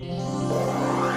Yeah.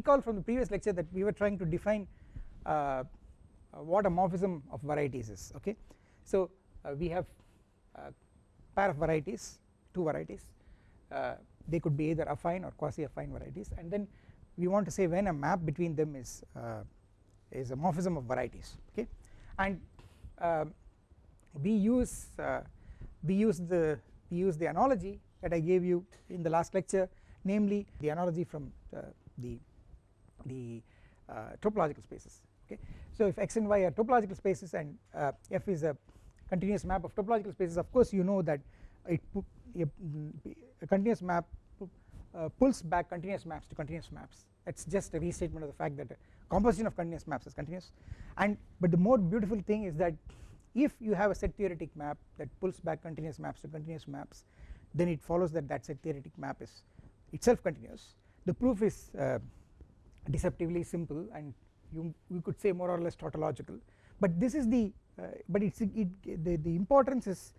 Recall from the previous lecture that we were trying to define uh, what a morphism of varieties is okay? So uh, we have a pair of varieties two varieties. Uh, they could be either affine or quasi affine varieties. And then we want to say when a map between them is uh, is a morphism of varieties okay? And uh, we use we use the we use the analogy that I gave you in the last lecture namely the analogy from uh, the the uh, topological spaces okay? So if x and y are topological spaces and uh, f is a continuous map of topological spaces of course you know that it a, a continuous map uh, pulls back continuous maps to continuous maps. It is just a restatement of the fact that composition of continuous maps is continuous. And but the more beautiful thing is that if you have a set theoretic map that pulls back continuous maps to continuous maps then it follows that that set theoretic map is itself continuous. The proof is uh, deceptively simple and you we could say more or less tautological. But this is the uh, but it's it, the, the importance is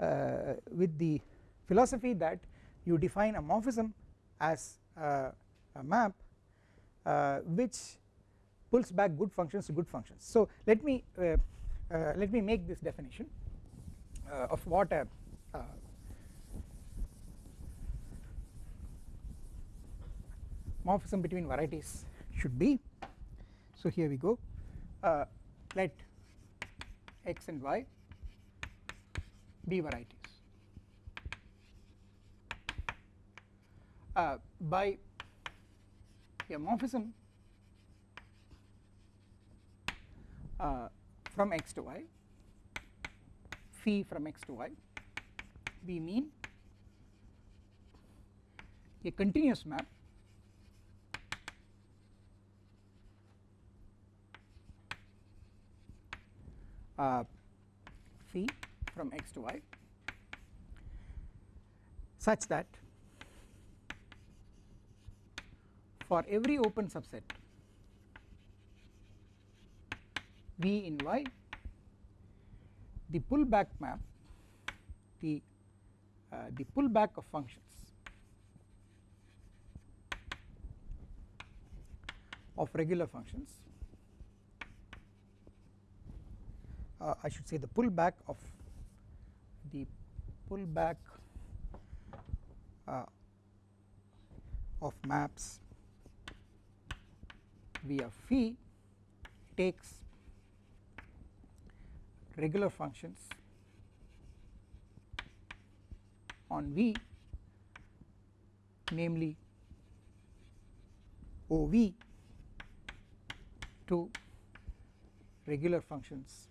uh, with the philosophy that you define a morphism as a map uh, which pulls back good functions to good functions. So let me uh, uh, let me make this definition of what a morphism between varieties should be. So here we go. Uh, let x and y be varieties. Uh, by a morphism uh, from x to y phi from x to y we mean a continuous map uh, phi from x to y such that for every open subset V in y the pullback map the uh, the pullback of functions of regular functions uh, I should say the pullback of the pullback uh, of maps via phi takes regular functions on V namely OV to regular functions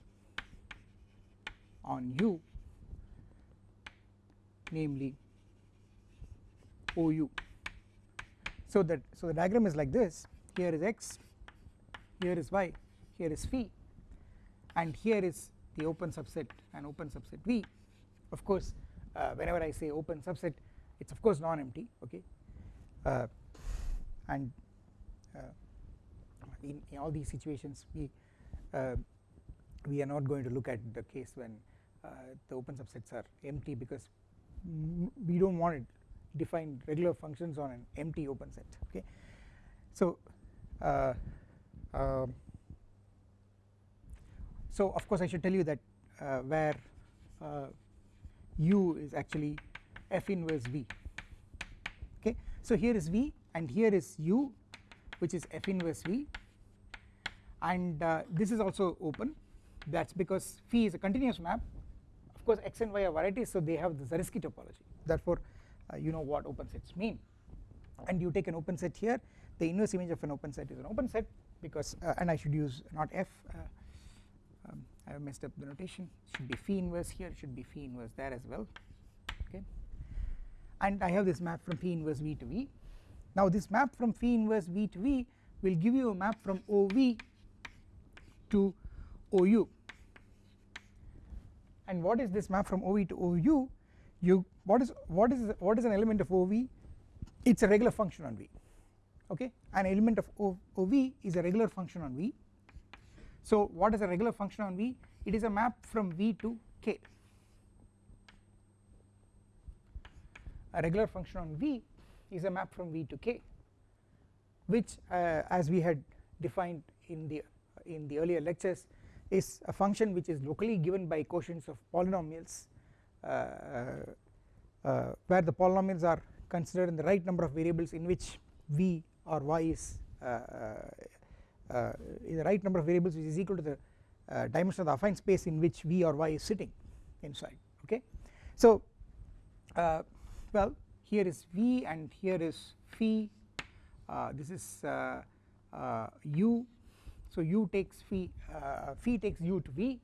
on u namely OU. So that so the diagram is like this. Here is x here is y here is phi and here is the open subset and open subset V. Of course uh, whenever I say open subset it is of course non empty okay? Uh, and uh, in, in all these situations we uh, we are not going to look at the case when the open subsets are empty because we do not want to define regular functions on an empty open set okay. So uh, um, so of course I should tell you that uh, where uh, u is actually f inverse v okay? So here is v and here is u which is f inverse v. And uh, this is also open. That is because phi is a continuous map course x and y are varieties so they have the Zariski topology. Therefore uh, you know what open sets mean. And you take an open set here the inverse image of an open set is an open set because uh, and I should use not f uh, um, I have messed up the notation. Should be phi inverse here it should be phi inverse there as well. Okay. And I have this map from phi inverse v to v. Now this map from phi inverse v to v will give you a map from OV to OU and what is this map from OV to OU you what is what is what is an element of OV it is a regular function on V okay? An element of OV is a regular function on V. So what is a regular function on V? It is a map from V to K. A regular function on V is a map from V to K which uh, as we had defined in the in the earlier lectures is a function which is locally given by quotients of polynomials uh, uh, uh, where the polynomials are considered in the right number of variables in which v or y is uh, uh, uh the right number of variables which is equal to the dimension of the affine space in which v or y is sitting inside okay. So well here is v and here is phi this is u so u takes phi uh, phi takes u to v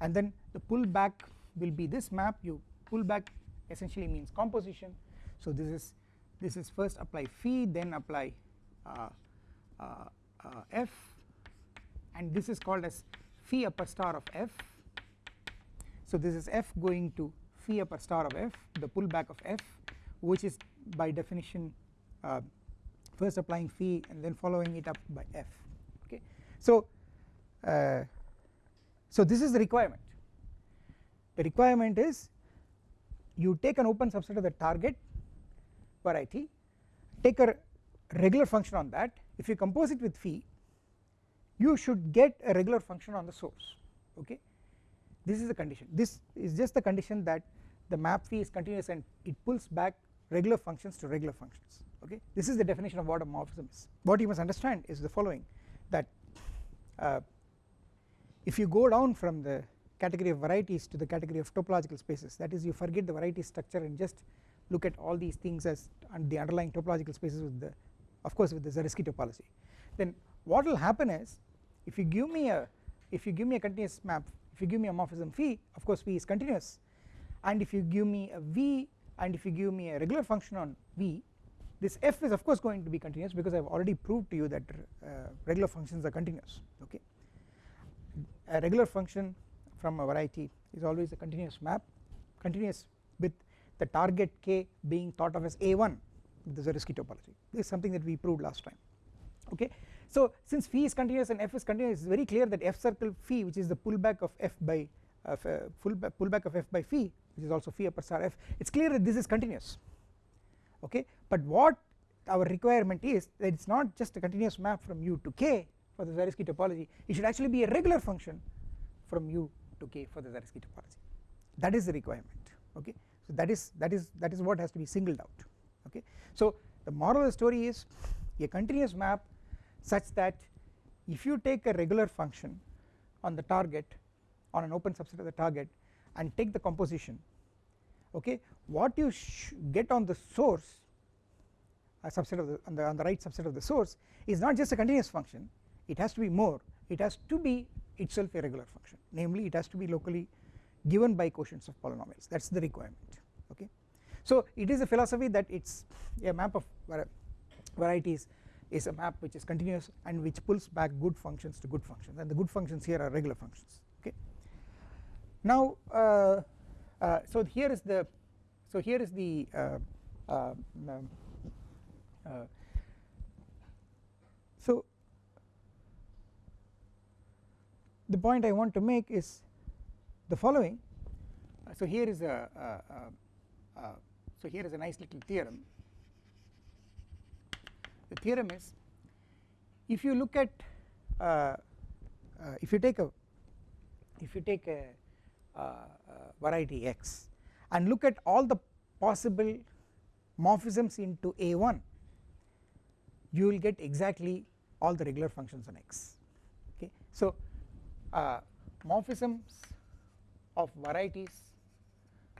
and then the pullback will be this map. You pull back essentially means composition. So this is this is first apply phi then apply uh, uh, uh, f and this is called as phi upper star of f. So this is f going to phi upper star of f the pullback of f which is by definition uh, first applying phi and then following it up by f so uh, so this is the requirement. The requirement is you take an open subset of the target variety take a regular function on that. If you compose it with phi you should get a regular function on the source okay? This is the condition. This is just the condition that the map phi is continuous and it pulls back regular functions to regular functions okay? This is the definition of what a morphism is. What you must understand is the following that uh, if you go down from the category of varieties to the category of topological spaces that is you forget the variety structure and just look at all these things as the underlying topological spaces with the of course with the Zariski topology. Then what will happen is if you give me a if you give me a continuous map if you give me a morphism phi of course phi is continuous. And if you give me a v and if you give me a regular function on v this f is of course going to be continuous because I have already proved to you that uh, regular functions are continuous okay a regular function from a variety is always a continuous map continuous with the target k being thought of as a1 with the Zariski topology this is something that we proved last time okay. So since phi is continuous and f is continuous it is very clear that f circle phi which is the pullback of f by uh, pullback of f by phi which is also phi upper star f it is clear that this is continuous okay? But what our requirement is that it is not just a continuous map from u to k for the Zariski topology. It should actually be a regular function from u to k for the Zariski topology. That is the requirement. Okay? So that is that is that is what has to be singled out. Okay? So the moral of the story is a continuous map such that if you take a regular function on the target on an open subset of the target and take the composition okay what you get on the source a subset of the on, the on the right subset of the source is not just a continuous function it has to be more it has to be itself a regular function namely it has to be locally given by quotients of polynomials that is the requirement okay. So it is a philosophy that it is a map of varieties is a map which is continuous and which pulls back good functions to good functions and the good functions here are regular functions okay. Now uh, uh, so here is the so here is the uh, uh um, uh, so the point I want to make is the following. Uh, so here is a uh, uh, uh, so here is a nice little theorem. The theorem is if you look at if you take a if you take a variety x and look at all the possible morphisms into a1 you will get exactly all the regular functions on x. Okay? So uh, morphisms of varieties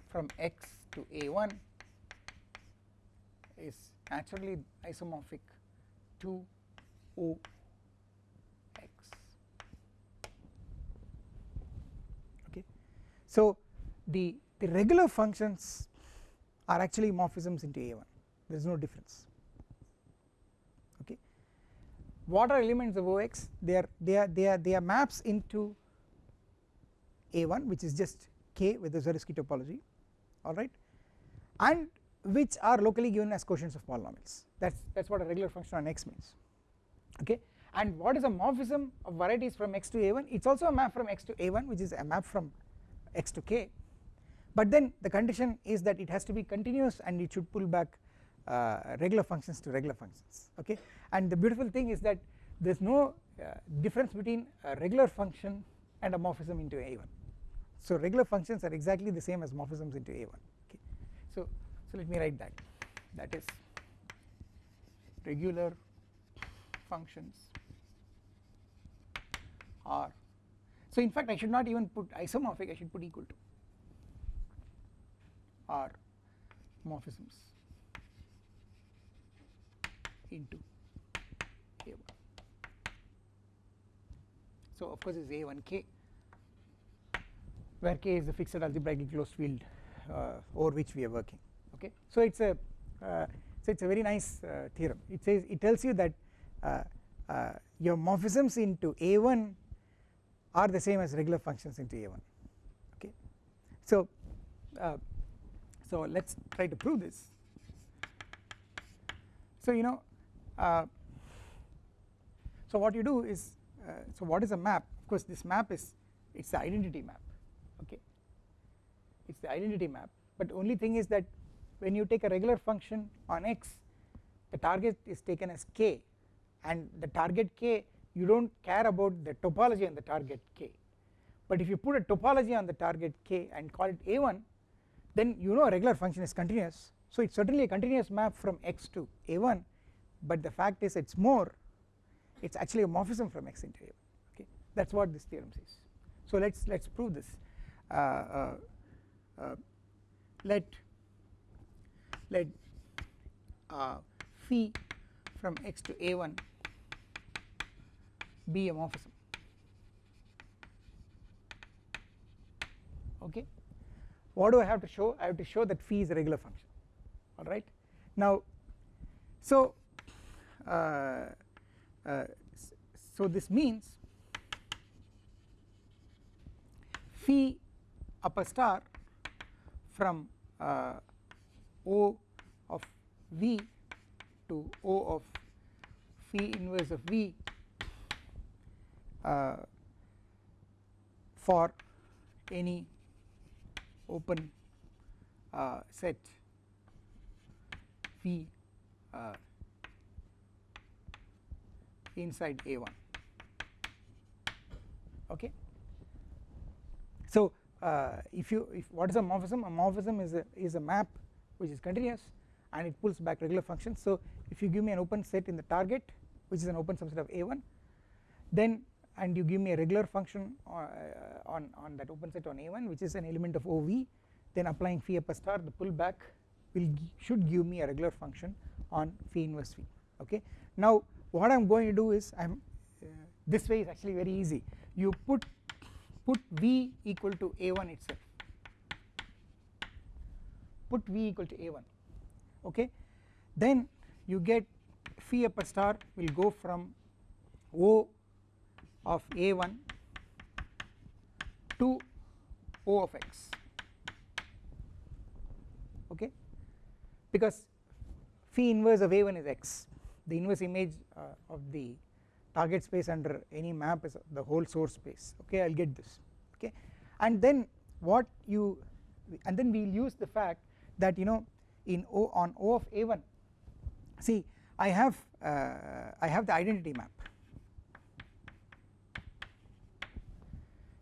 from x to a1 is naturally isomorphic to o x okay so the the regular functions are actually morphisms into a1 there is no difference. Okay. What are elements of ox they are they are they are they are maps into a1 which is just k with the Zariski topology. Alright. And which are locally given as quotients of polynomials. That is that is what a regular function on x means. Okay. And what is a morphism of varieties from x to a1 it is also a map from x to a1 which is a map from x to k. But then the condition is that it has to be continuous and it should pull back uh, regular functions to regular functions okay? And the beautiful thing is that there is no uh, difference between a regular function and a morphism into a1 so regular functions are exactly the same as morphisms into a1 okay? So so let me write that. That is regular functions are so in fact I should not even put isomorphic I should put equal to are morphisms into A1. So of course it is A1k where k is the fixed algebraically closed field uh, over which we are working okay. So it is a uh, so it is a very nice uh, theorem it says it tells you that uh, uh, your morphisms into A1 are the same as regular functions into A1 okay. So uh, so let us try to prove this. So you know uh, so what you do is uh, so what is a map? Of course this map is it is the identity map. Okay. It is the identity map. But only thing is that when you take a regular function on x the target is taken as k. And the target k you do not care about the topology on the target k. But if you put a topology on the target k and call it a1 then you know a regular function is continuous. So it is certainly a continuous map from x to a1 but the fact is it is more it is actually a morphism from x into a1 okay? That is what this theorem says. So let us let us prove this. Uh, uh, uh, let let uh, phi from x to a1 be a morphism okay? What do I have to show? I have to show that phi is a regular function. Alright now so uh, uh, so this means phi upper star from uh, O of V to O of phi inverse of V for any open uh, set. V uh, inside A1 okay. So uh, if you if what is a morphism? A morphism is a is a map which is continuous and it pulls back regular functions. So if you give me an open set in the target which is an open subset of A1 then and you give me a regular function uh, on, on that open set on A1 which is an element of OV then applying phi upper star the pullback will should give me a regular function on phi inverse V okay. Now what I am going to do is I am uh, this way is actually very easy. You put put V equal to A1 itself. Put V equal to A1 okay? Then you get phi upper star will go from O of a1 to O of x. Okay? Because phi inverse of a1 is x. The inverse image uh, of the target space under any map is the whole source space. Okay? I will get this. Okay? And then what you and then we will use the fact that you know in O on O of A1 see I have uh, I have the identity map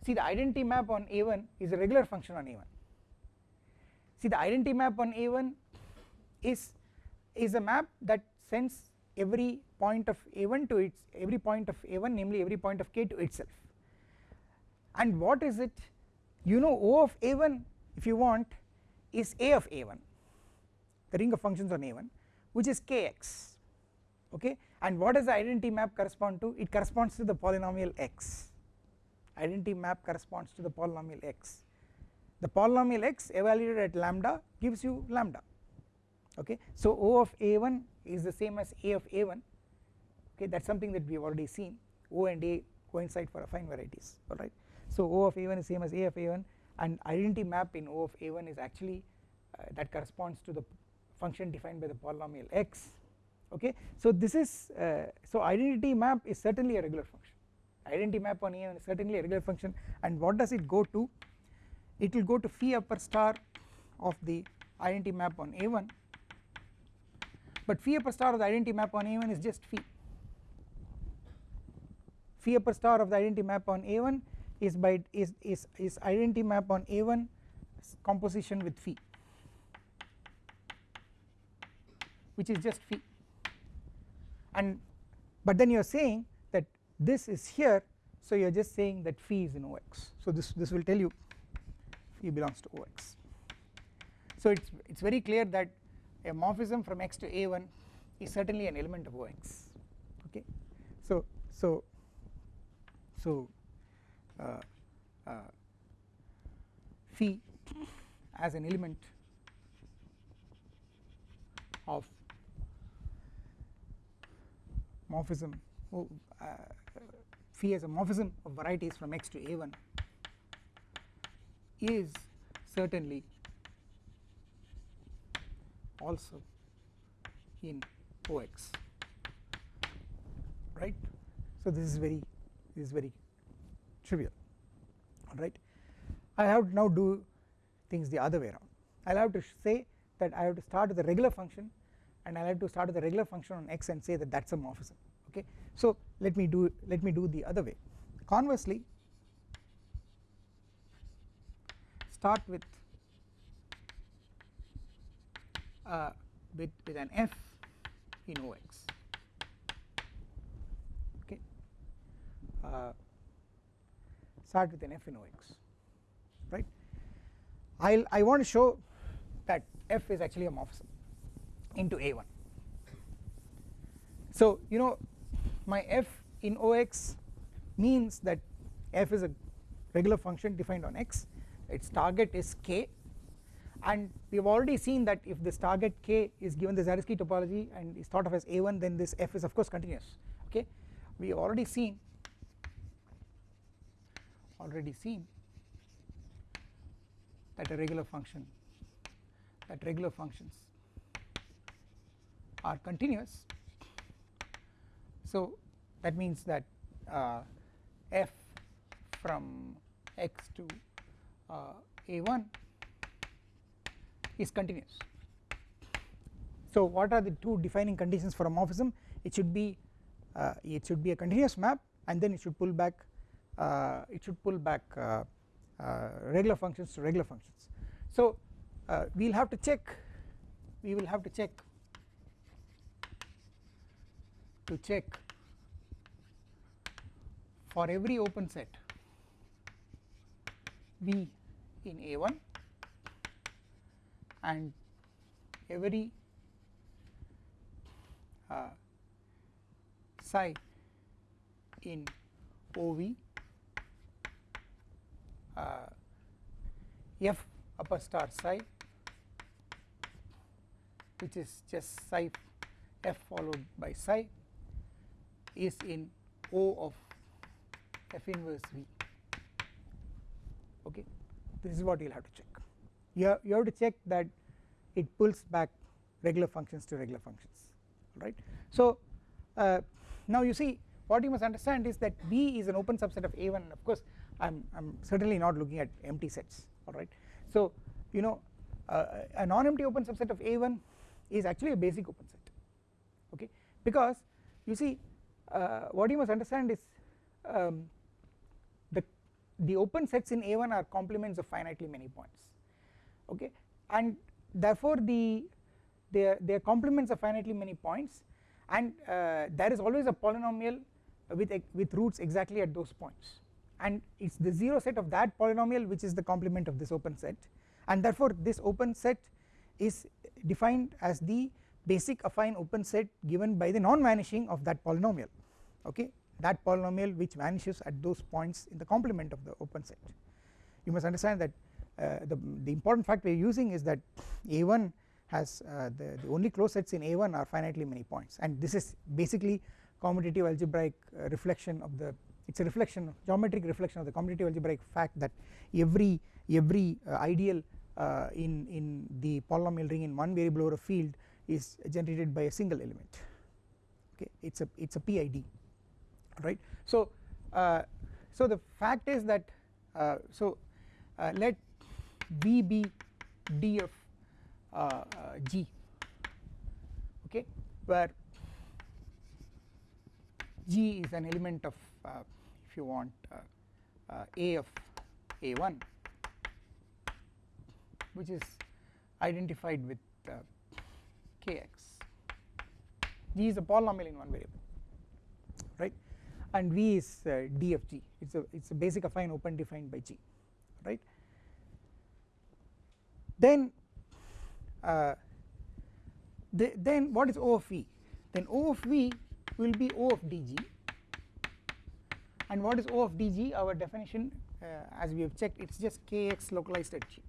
see the identity map on A1 is a regular function on A1 see the identity map on A1 is is a map that sends every point of A1 to its every point of A1 namely every point of k to itself. And what is it? You know O of A1 if you want is A of A1 the ring of functions on A1 which is kx okay? And what does the identity map correspond to? It corresponds to the polynomial x identity map corresponds to the polynomial x. The polynomial x evaluated at lambda gives you lambda okay? So O of A1 is the same as A of A1 okay? That is something that we have already seen. O and A coincide for affine varieties alright so O of A1 is same as A of A1 and identity map in O of A1 is actually uh, that corresponds to the function defined by the polynomial x okay? So this is uh, so identity map is certainly a regular function identity map on A1 is certainly a regular function. And what does it go to? It will go to phi upper star of the identity map on A1 but phi upper star of the identity map on A1 is just phi. Phi upper star of the identity map on A1 is by is is is identity map on A1 composition with phi which is just phi. And but then you are saying this is here so you are just saying that phi is in OX so this this will tell you phi belongs to OX so it's it's very clear that a morphism from x to a1 is certainly an element of OX okay? So so so uh, uh, phi as an element of morphism oh, uh, phi as a morphism of varieties from x to a1 is certainly also in OX right? So this is very this is very trivial alright I have to now do things the other way around. I will have to say that I have to start with a regular function and I will have to start with a regular function on x and say that that is a morphism okay so let me do let me do the other way. Conversely start with uh, with, with an f in OX okay. Uh, start with an f in OX right? I'll I want to show that f is actually a morphism into a1 so you know my f in OX means that f is a regular function defined on x. Its target is k. And we have already seen that if this target k is given the Zariski topology and is thought of as a1 then this f is of course continuous okay? We have already seen already seen that a regular function that regular functions are continuous so that means that uh, f from x to uh, a1 is continuous. So what are the two defining conditions for a morphism? It should be uh, it should be a continuous map and then it should pull back uh, it should pull back uh, uh, regular functions to regular functions. So we will have to check we will have to check to check for every open set V in A1 and every uh, psi in OV uh, F upper star psi which is just psi f followed by psi is in O of f inverse V. Okay? This is what you will have to check. You have, you have to check that it pulls back regular functions to regular functions. Right. So uh, now you see what you must understand is that V is an open subset of A1 and of course I am I'm certainly not looking at empty sets. Alright? So you know uh, a non-empty open subset of A1 is actually a basic open set. Okay? Because you see uh, what you must understand is um, the open sets in A1 are complements of finitely many points okay? And therefore the they are, complements of finitely many points and uh, there is always a polynomial with with roots exactly at those points. And it is the 0 set of that polynomial which is the complement of this open set and therefore this open set is defined as the basic affine open set given by the non-vanishing of that polynomial okay that polynomial which vanishes at those points in the complement of the open set. You must understand that uh, the, the important fact we are using is that A1 has uh, the, the only closed sets in A1 are finitely many points. And this is basically commutative algebraic uh, reflection of the it is a reflection geometric reflection of the commutative algebraic fact that every every uh, ideal uh, in in the polynomial ring in one variable over a field is generated by a single element. Okay? It's a it's a PID right? So uh, so the fact is that uh, so uh, let B be d of uh, uh, G okay where G is an element of if you want A of A1 which is identified with kx G is a polynomial in one variable and V is uh, d of G. It is a it is a basic affine open defined by G right? Then uh, the, then what is O of V? Then O of V will be O of dg and what is O of dg our definition uh, as we have checked it is just kx localized at g.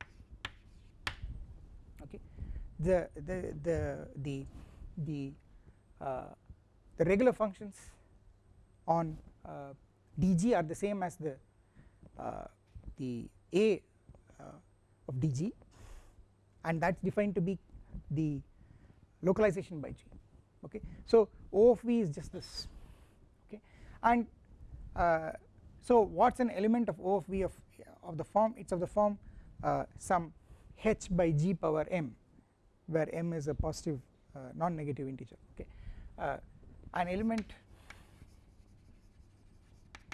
Okay. The the the the the uh, the regular functions on uh, dg are the same as the uh, the a uh, of dg and that is defined to be the localization by g okay? So O of v is just this okay? And uh, so what is an element of O of v of, of the form? It is of the form uh, some h by g power m where m is a positive uh, non-negative integer okay? An element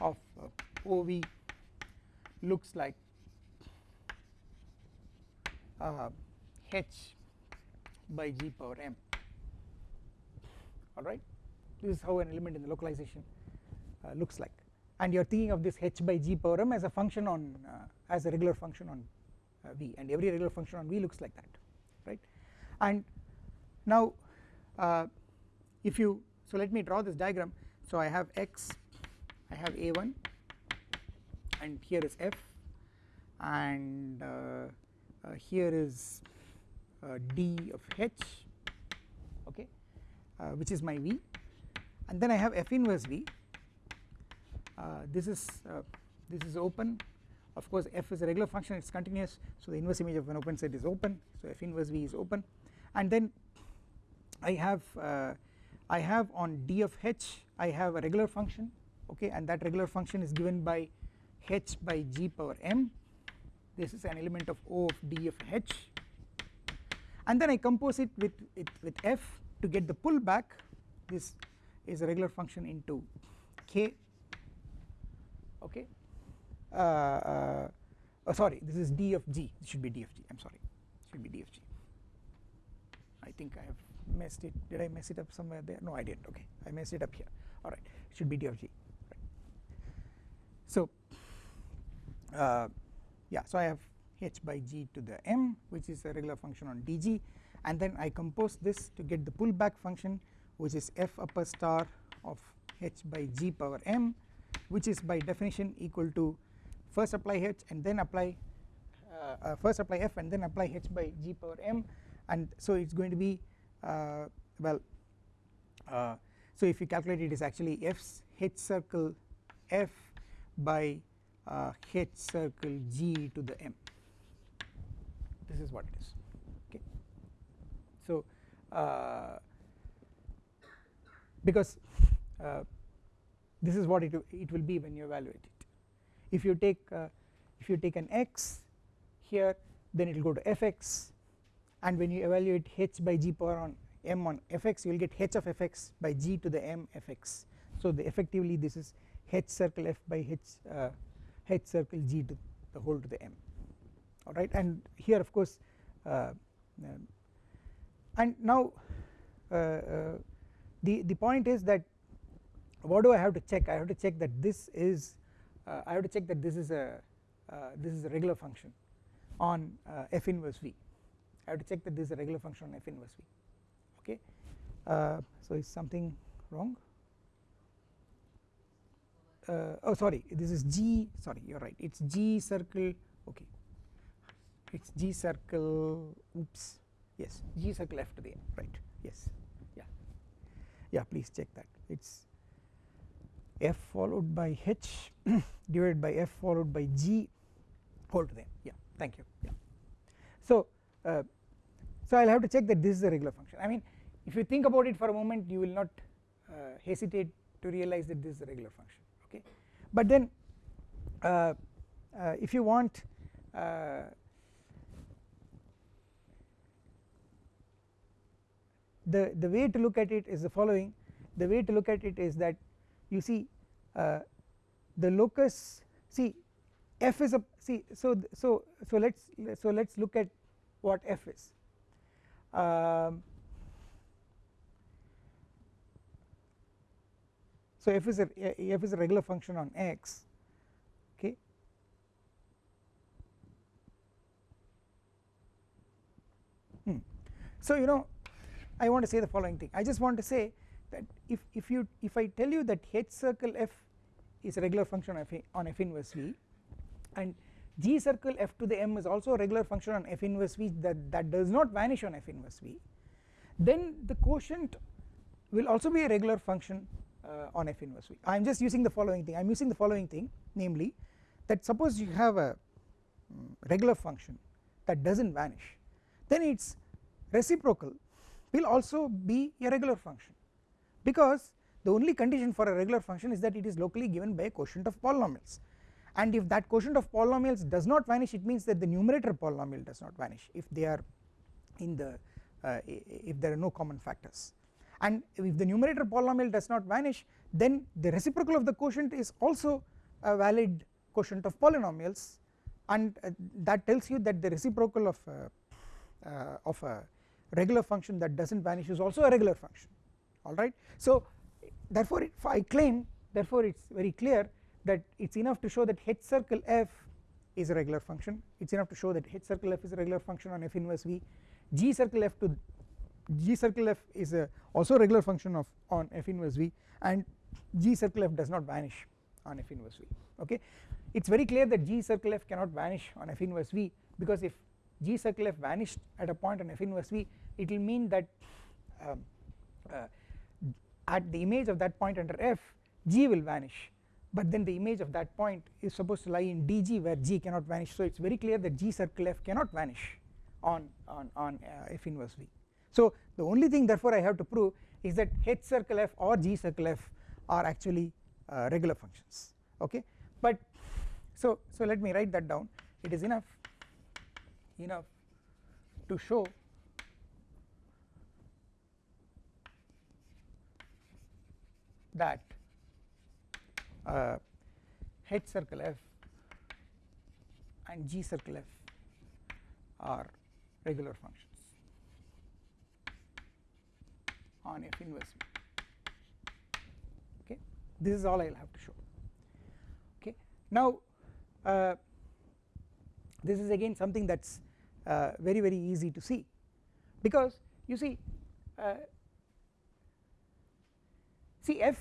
of uh, OV looks like uh, h by g power m. Alright this is how an element in the localization uh, looks like. And you are thinking of this h by g power m as a function on uh, as a regular function on uh, v. And every regular function on v looks like that right? And now uh, if you so let me draw this diagram. So I have x I have a1 and here is f and uh, uh, here is uh, d of h okay which is my v. And then I have f inverse v. This is this is open. Of course f is a regular function it is continuous so the inverse image of an open set is open so f inverse v is open. And then I have uh, I have on d of h I have a regular function okay and that regular function is given by h by g power m. This is an element of O of d of h. And then I compose it with, it with f to get the pullback. This is a regular function into k. Okay. Uh, uh, oh sorry this is d of g. It should be d of g. I am sorry. It should be d of g. I think I have messed it. Did I mess it up somewhere there? No I didn't. Okay. I messed it up here. Alright it should be d of g. so uh, yeah so I have h by g to the m which is a regular function on dg and then I compose this to get the pullback function which is f upper star of h by g power m which is by definition equal to first apply h and then apply uh, uh, first apply f and then apply h by g power m. And so it is going to be uh, well uh, so if you calculate it is actually f's h circle f by uh, h circle g to the m. This is what it is okay? So uh, because uh, this is what it, it will be when you evaluate it. If you take uh, if you take an x here then it will go to fx and when you evaluate h by g power on m on fx you will get h of fx by g to the m fx so the effectively this is h circle f by h uh, h circle g to the whole to the m alright and here of course uh, and now uh, uh, the the point is that what do I have to check? I have to check that this is uh, I have to check that this is a this is a regular function on f inverse v. I have to check that this is a regular function on f inverse v okay? So is something wrong uh, oh sorry this is G sorry you are right it is G circle okay. It is G circle oops yes G circle to the n right yes yeah. Yeah please check that it is f followed by h divided by f followed by g whole to the n yeah thank you yeah. So uh, so I will have to check that this is a regular function I mean if you think about it for a moment you will not uh, hesitate to realize that this is a regular function okay. But then uh, uh, if you want uh, the the way to look at it is the following. The way to look at it is that you see uh, the locus see f is a see so so so let's so let's look at what f is. Um, so f is a f is a regular function on x okay hmm. so you know I want to say the following thing I just want to say that if if you if I tell you that h circle f is a regular function of f on f inverse v and g circle f to the m is also a regular function on f inverse v that that does not vanish on f inverse v then the quotient will also be a regular function on f inverse. V I am just using the following thing. I am using the following thing namely that suppose you have a um, regular function that does not vanish then its reciprocal will also be a regular function because the only condition for a regular function is that it is locally given by a quotient of polynomials. And if that quotient of polynomials does not vanish it means that the numerator polynomial does not vanish if they are in the uh, if there are no common factors and if the numerator polynomial does not vanish then the reciprocal of the quotient is also a valid quotient of polynomials. And uh, that tells you that the reciprocal of uh, uh of a regular function that does not vanish is also a regular function. Alright. So therefore if I claim therefore it is very clear that it is enough to show that h circle f is a regular function. It is enough to show that h circle f is a regular function on f inverse v. G circle f to g circle f is a also a regular function of on f inverse v and g circle f does not vanish on f inverse v okay? It is very clear that g circle f cannot vanish on f inverse v because if g circle f vanished at a point on f inverse v it will mean that um, uh, at the image of that point under f g will vanish. But then the image of that point is supposed to lie in dg where g cannot vanish. So it is very clear that g circle f cannot vanish on on on uh, f inverse v so the only thing therefore I have to prove is that h circle f or g circle f are actually uh, regular functions okay? But so so let me write that down. It is enough enough to show that uh, H circle f and G circle f are regular functions on f inverse okay? This is all I will have to show. Okay? Now uh, this is again something that is uh, very very easy to see. Because you see uh, see f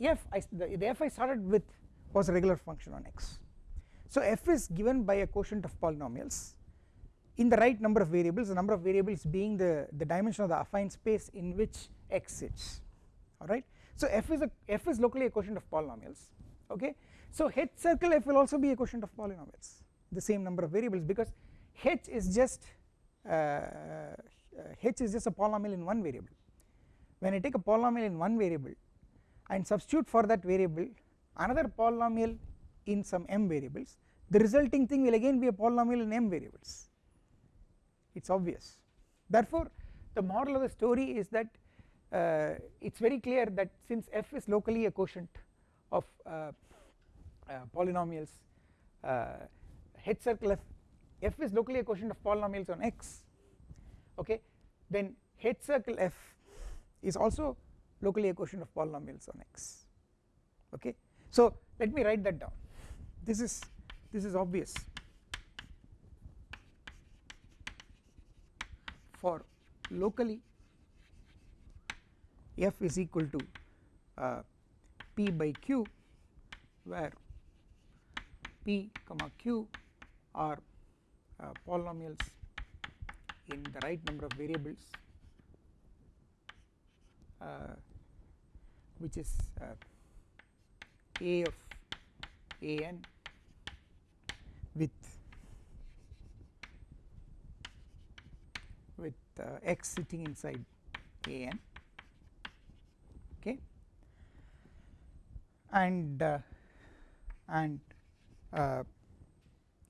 f I, the, the f I started with was a regular function on x. So f is given by a quotient of polynomials in the right number of variables the number of variables being the the dimension of the affine space in which x sits. Alright so f is a f is locally a quotient of polynomials. Okay? So h circle f will also be a quotient of polynomials the same number of variables because h is just uh, uh, h is just a polynomial in one variable. When I take a polynomial in one variable and substitute for that variable another polynomial in some m variables the resulting thing will again be a polynomial in m variables it is obvious. Therefore the moral of the story is that uh, it is very clear that since f is locally a quotient of uh, uh, polynomials uh, h circle f f is locally a quotient of polynomials on x okay then h circle f is also locally a quotient of polynomials on x okay. So let me write that down. This is this is obvious for locally f is equal to uh, p by q where p comma q are uh, polynomials in the right number of variables uh, which is uh, a of a n with with uh, x sitting inside a n. Okay. And uh, and uh,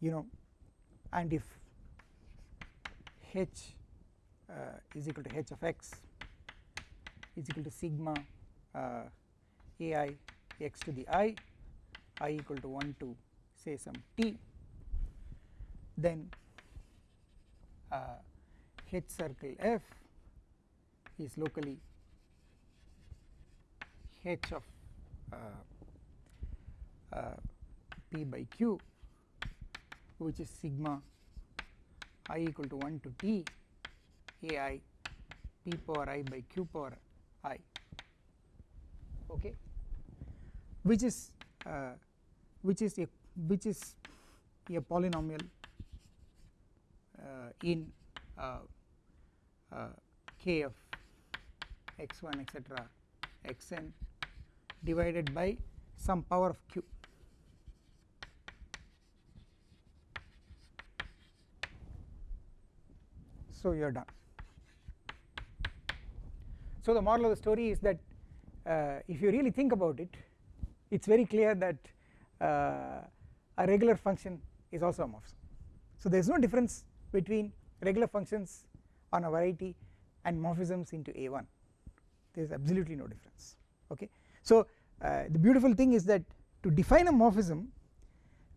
you know and if h uh, is equal to h of x is equal to sigma uh, ai x to the i i equal to 1 to say some t then uh, h circle f is locally h of uh, uh, p by q which is sigma i equal to 1 to t ai p power i by q power i okay? Which is uh, which is a which is a polynomial uh, in uh, k of x1 etc xn divided by some power of q. So you are done. So the moral of the story is that uh, if you really think about it it is very clear that uh, a regular function is also a morphism so there is no difference between regular functions on a variety and morphisms into a1 there is absolutely no difference okay? So uh, the beautiful thing is that to define a morphism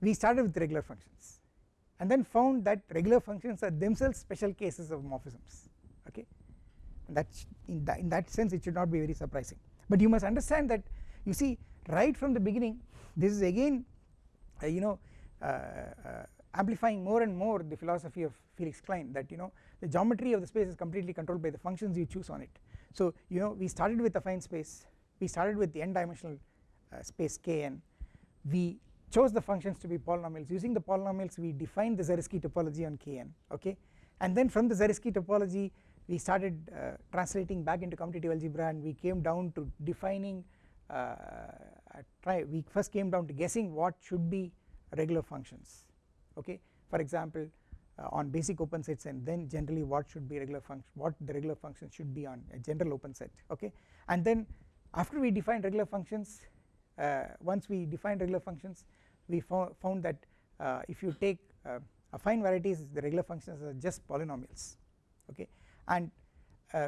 we started with regular functions and then found that regular functions are themselves special cases of morphisms okay? That in that, in that sense it should not be very surprising. But you must understand that you see right from the beginning this is again uh, you know uh, uh, amplifying more and more the philosophy of Felix Klein that you know the geometry of the space is completely controlled by the functions you choose on it. So you know we started with affine space. We started with the n dimensional uh, space kn. We chose the functions to be polynomials. Using the polynomials we defined the Zariski topology on Kn okay? And then from the Zariski topology we started uh, translating back into commutative algebra and we came down to defining uh, try we first came down to guessing what should be regular functions okay? For example on basic open sets and then generally what should be regular function what the regular function should be on a general open set okay? And then after we defined regular functions uh, once we defined regular functions we found that uh, if you take uh, affine varieties the regular functions are just polynomials okay? And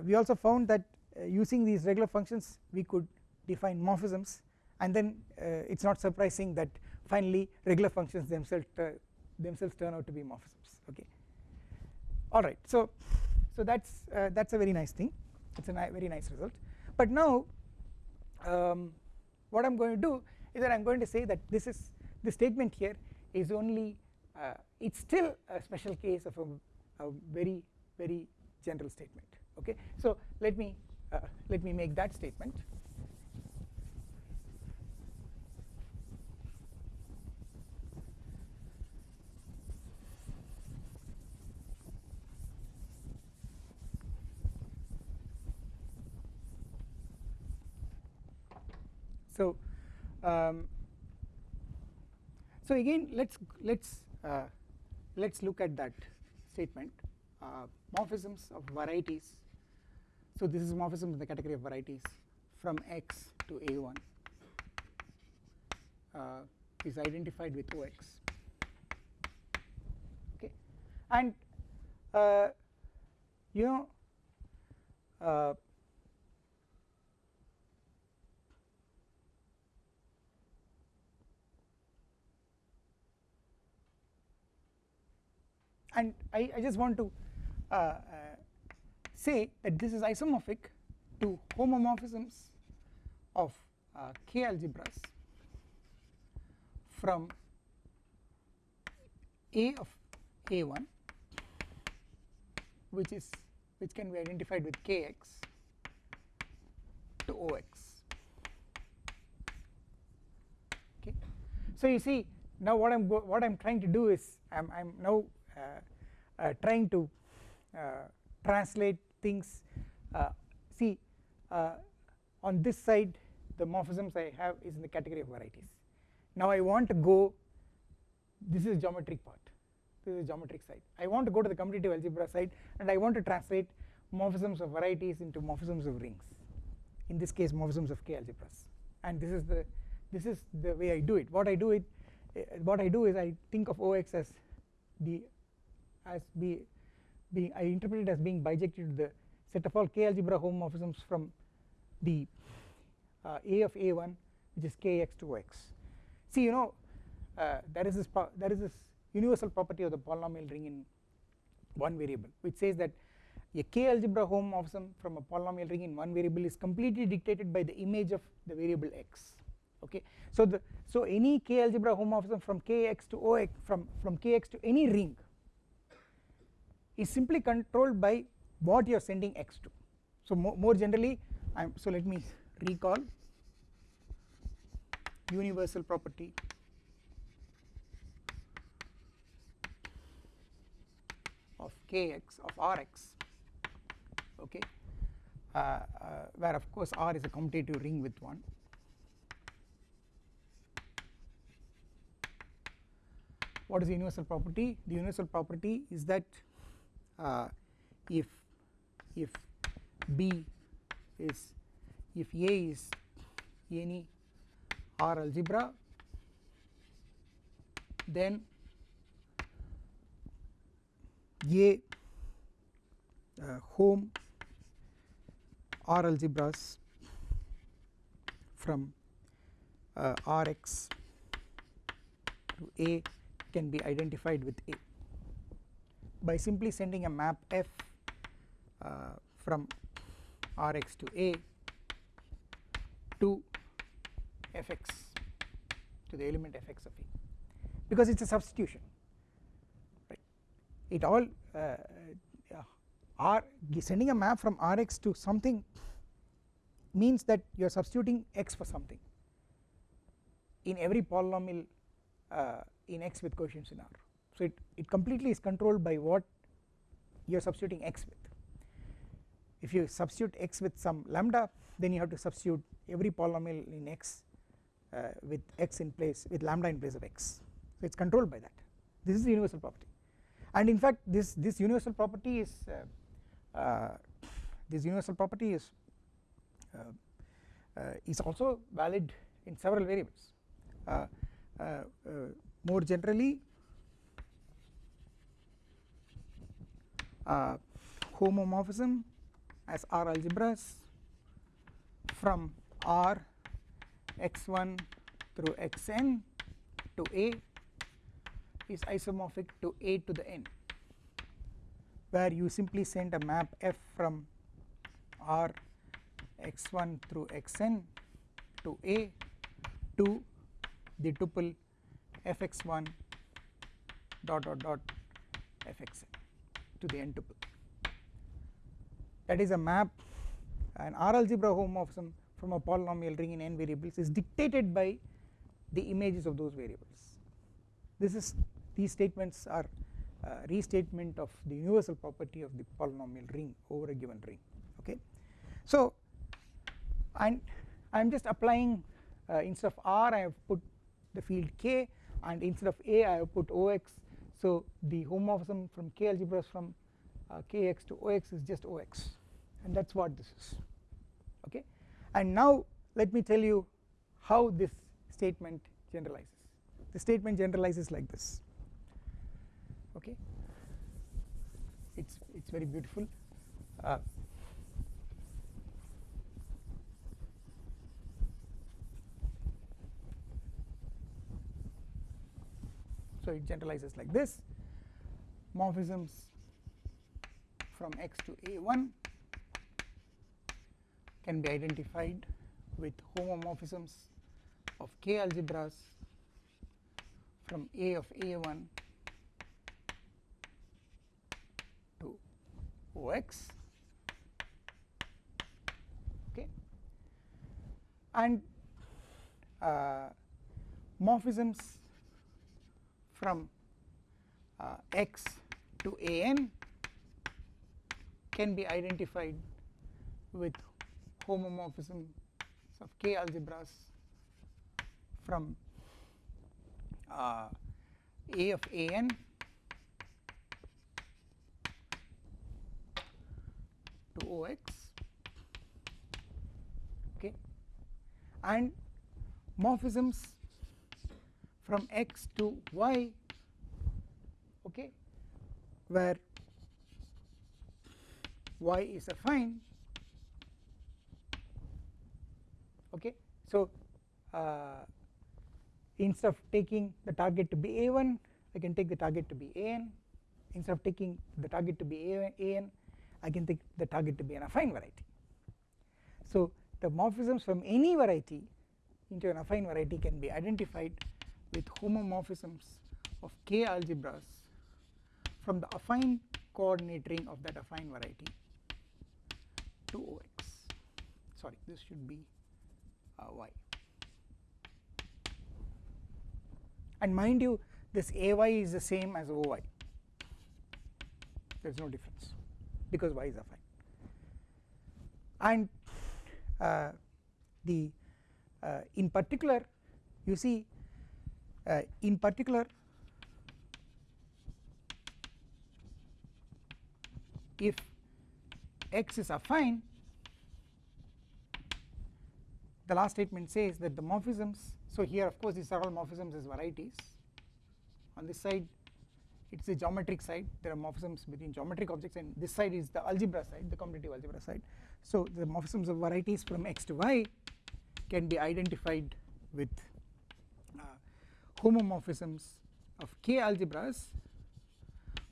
we also found that using these regular functions we could define morphisms and then it is not surprising that finally regular functions themselves themselves turn out to be morphisms okay. Alright so so that's uh, that's a very nice thing. It's a ni very nice result. But now um, what I'm going to do is that I'm going to say that this is the statement here is only uh, it's still a special case of a, a, very very general statement. Okay. So let me uh, let me make that statement so um, so again let's let's uh, let's look at that statement. Uh, morphisms of varieties. So this is morphism in the category of varieties from x to a1 uh, is identified with ox okay. And uh, you know and I, I just want to uh, uh, say that this is isomorphic to homomorphisms of uh, k algebras from A of A1 which is which can be identified with kx to Ox okay. So you see now what I'm what I'm trying to do is I'm, I'm now Uh, uh, trying to uh, translate things uh, see on this side the morphisms I have is in the category of varieties. Now I want to go this is geometric part this is geometric side. I want to go to the commutative algebra side and I want to translate morphisms of varieties into morphisms of rings in this case morphisms of k algebras and this is the this is the way I do it. What I do it eh, what I do is I think of OX as the as be being I interpret it as being bijected to the set of all k algebra homomorphisms from the uh, A of A1 which is kx to x. See you know uh, there is this there is this universal property of the polynomial ring in one variable which says that a k algebra homomorphism from a polynomial ring in one variable is completely dictated by the image of the variable x okay so the so any k algebra homomorphism from kx to ox from from kx to any ring is simply controlled by what you are sending x to. So more, more generally I'm so let me recall universal property. of kx of rx okay uh, uh, where of course r is a commutative ring with 1 what is the universal property? The universal property is that uh, if if B is if A is any R algebra then A uh, Hom R algebras from uh, Rx to A can be identified with A by simply sending a map f uh, from Rx to A to fx to the element fx of A because it is a substitution right? It all uh, uh, R sending a map from Rx to something means that you are substituting x for something in every polynomial uh, in x with coefficients in R so it, it completely is controlled by what you are substituting x with. If you substitute x with some lambda then you have to substitute every polynomial in x uh, with x in place with lambda in place of x. So it is controlled by that. This is the universal property. And in fact this this universal property is uh, uh, this universal property is uh, uh, is also valid in several variables. Uh, more generally uh, homomorphism as R algebras from R x1 through xn to A is isomorphic to A to the n where you simply send a map f from R x1 through xn to A to the tuple fx1 dot dot dot fxn to the n tuple. That is a map an R algebra homomorphism from a polynomial ring in n variables is dictated by the images of those variables. This is these statements are uh, restatement of the universal property of the polynomial ring over a given ring okay? So and I am just applying uh, instead of R I have put the field k and instead of A I have put OX so the homomorphism from K algebras from uh, Kx to Ox is just Ox and that is what this is. Okay? And now let me tell you how this statement generalizes. The statement generalizes like this. Okay? It's it's very beautiful. Uh, so it generalizes like this. Morphisms from x to a1 can be identified with homomorphisms of k algebras from a of a1 to ox okay. And uh, morphisms from uh, x to an can be identified with homomorphism of k algebras from uh, a of an to ox okay. And morphisms from x to y okay where y is affine okay. So uh, instead of taking the target to be a1 I can take the target to be an instead of taking the target to be a an I can take the target to be an affine variety. So the morphisms from any variety into an affine variety can be identified with homomorphisms of k algebras from the affine coordinate ring of that affine variety to ox sorry this should be uh, y. And mind you this ay is the same as oy there is no difference because y is affine. And uh, the uh, in particular you see in particular if x is affine the last statement says that the morphisms so here of course these are all morphisms as varieties. On this side it is the geometric side. There are morphisms between geometric objects and this side is the algebra side the commutative algebra side. So the morphisms of varieties from x to y can be identified with uh, homomorphisms of k algebras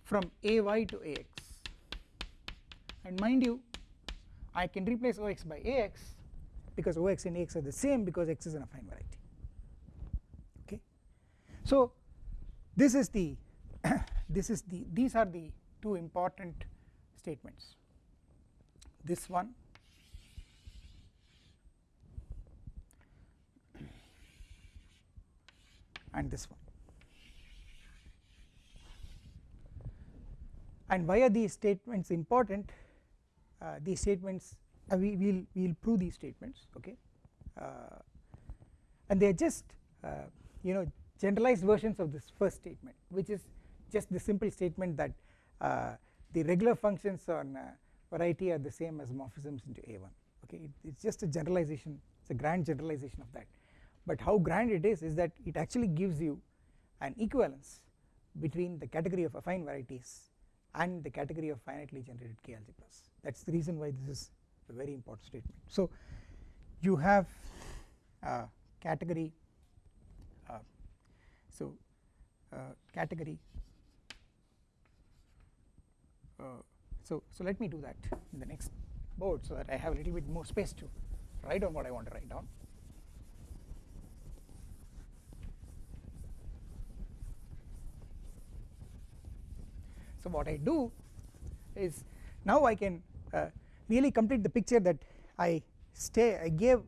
from ay to ax and mind you I can replace ox by ax because ox and ax are the same because x is an affine variety. Okay? So this is the this is the these are the two important statements. This one and this one. And why are these statements important? Uh, these statements uh, we will we will prove these statements okay? Uh, and they are just uh, you know generalized versions of this first statement which is just the simple statement that uh, the regular functions on uh, variety are the same as morphisms into a1 okay? It, it's just a generalization it's a grand generalization of that but how grand it is is that it actually gives you an equivalence between the category of affine varieties and the category of finitely generated k algebras that is the reason why this is a very important statement. So you have uh, category uh, so uh, category uh, so so let me do that in the next board so that I have a little bit more space to write down what I want to write down So what I do is now I can uh, really complete the picture that I stay I gave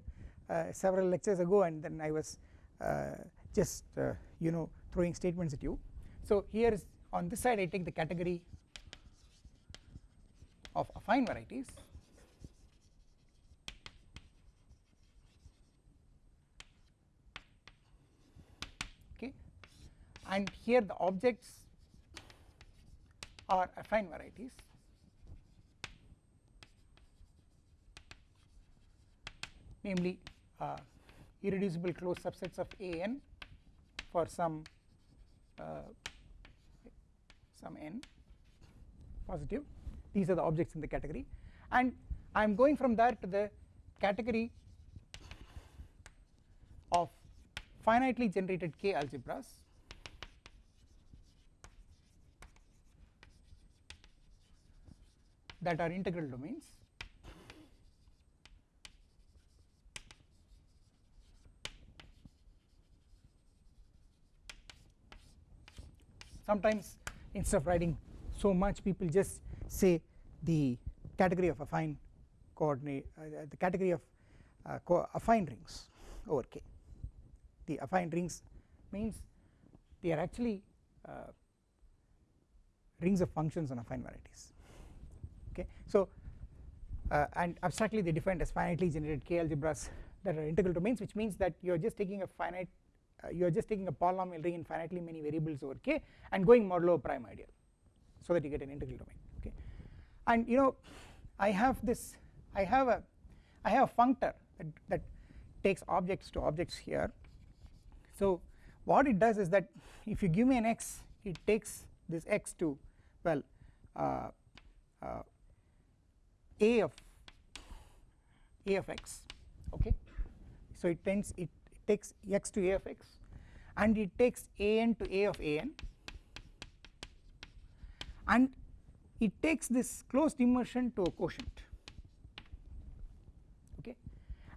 uh, several lectures ago and then I was uh, just uh, you know throwing statements at you. So here is on this side I take the category of affine varieties and here the objects are affine varieties. Namely uh, irreducible closed subsets of an for some uh, some n positive. These are the objects in the category. And I am going from there to the category of finitely generated k algebras that are integral domains. Sometimes instead of writing so much people just say the category of affine coordinate uh, the category of uh, affine rings over k. The affine rings means they are actually uh, rings of functions on affine varieties okay. So uh, and abstractly they defined as finitely generated k algebras that are integral domains which means that you are just taking a finite uh, you are just taking a polynomial ring in finitely many variables over k and going modulo a prime ideal so that you get an integral domain. Okay. And you know I have this I have a I have a functor that, that takes objects to objects here. So what it does is that if you give me an x it takes this x to well uh, uh, a of a of x. Okay? So it tends it, it takes x to a of x and it takes an to a of an and it takes this closed immersion to a quotient. Okay?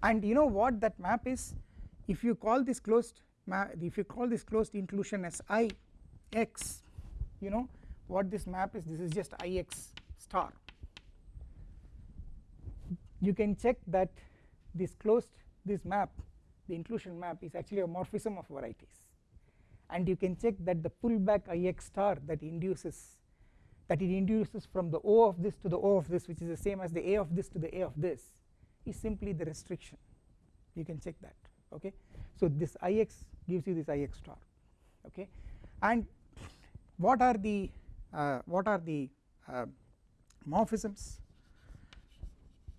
And you know what that map is? If you call this closed if you call this closed inclusion as i x you know what this map is? This is just i x star you can check that this closed this map the inclusion map is actually a morphism of varieties. And you can check that the pullback ix star that induces that it induces from the O of this to the O of this which is the same as the A of this to the A of this is simply the restriction. You can check that okay? So this ix gives you this ix star okay? And what are the uh, what are the uh, morphisms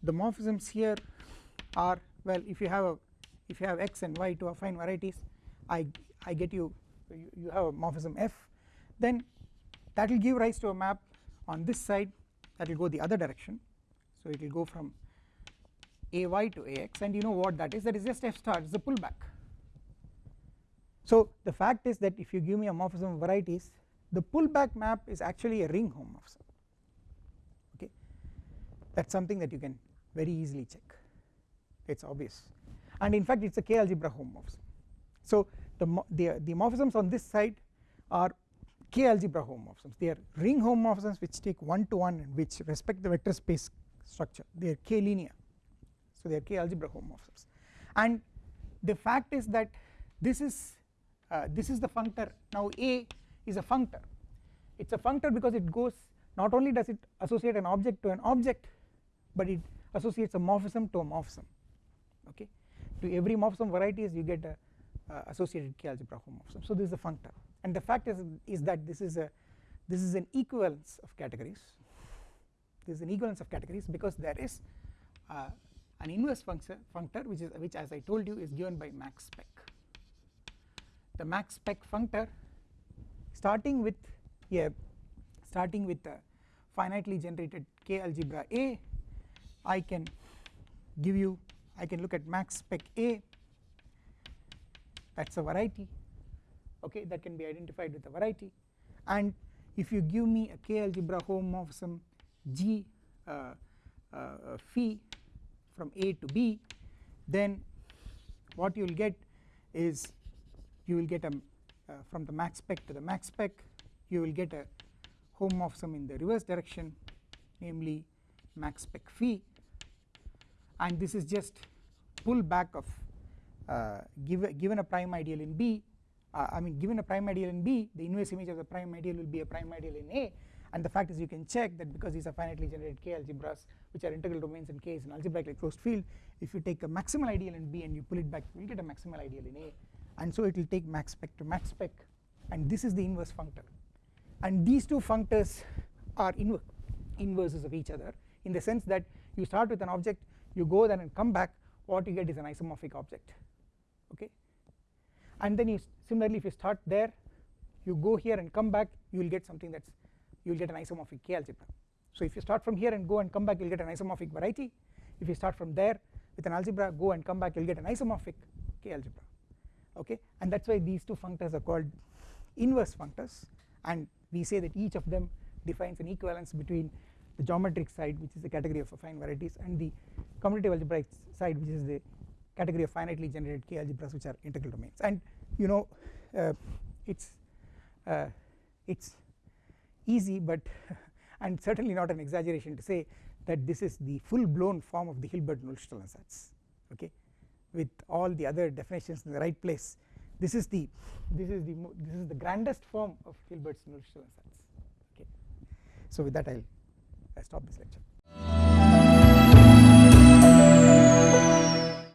the morphisms here are well if you have a if you have x and y to affine varieties I I get you you, you have a morphism f then that will give rise to a map on this side that will go the other direction. So it will go from ay to ax and you know what that is? That is just f star it is a pullback. So the fact is that if you give me a morphism of varieties the pullback map is actually a ring homomorphism okay? That is something that you can very easily check. It is obvious. And in fact it is a k algebra homomorphism. So the, the, the morphisms on this side are k algebra homomorphisms. They are ring homomorphisms which take one to one and which respect the vector space structure. They are k linear. So they are k algebra homomorphisms. And the fact is that this is uh, this is the functor. Now a is a functor. It is a functor because it goes not only does it associate an object to an object but it associates a morphism to a morphism okay? To every morphism varieties you get a uh, associated k algebra homomorphism so this is a functor. And the fact is is that this is a this is an equivalence of categories. This is an equivalence of categories because there is uh, an inverse function functor which is which as I told you is given by max spec the max spec functor starting with a starting with a finitely generated k algebra A I can give you I can look at max spec A. That is a variety. Okay that can be identified with a variety. And if you give me a k algebra homomorphism G uh, uh, phi from A to B then what you will get is you will get a uh, from the max spec to the max spec you will get a homomorphism in the reverse direction namely max spec phi and this is just pull back of uh, give, given a prime ideal in B uh, I mean given a prime ideal in B the inverse image of the prime ideal will be a prime ideal in A. And the fact is you can check that because these are finitely generated K algebras which are integral domains and K is an algebraically closed field. If you take a maximal ideal in B and you pull it back you will get a maximal ideal in A. And so it will take max spec to max spec. And this is the inverse functor. And these two functors are inver inverses of each other in the sense that you start with an object you go there and come back what you get is an isomorphic object okay? And then you similarly if you start there you go here and come back you will get something that's you will get an isomorphic K algebra. So if you start from here and go and come back you will get an isomorphic variety. If you start from there with an algebra go and come back you will get an isomorphic K algebra okay? And that is why these two functors are called inverse functors. And we say that each of them defines an equivalence between the geometric side which is the category of affine varieties and the commutative algebraic side which is the category of finitely generated K algebras which are integral domains. And you know uh, it's uh, it's easy but and certainly not an exaggeration to say that this is the full blown form of the Hilbert-Nullstellensatz ansatz okay? With all the other definitions in the right place this is the this is the this is the grandest form of Hilbert's Nullstellensatz okay? So with that I'll I stop this lecture.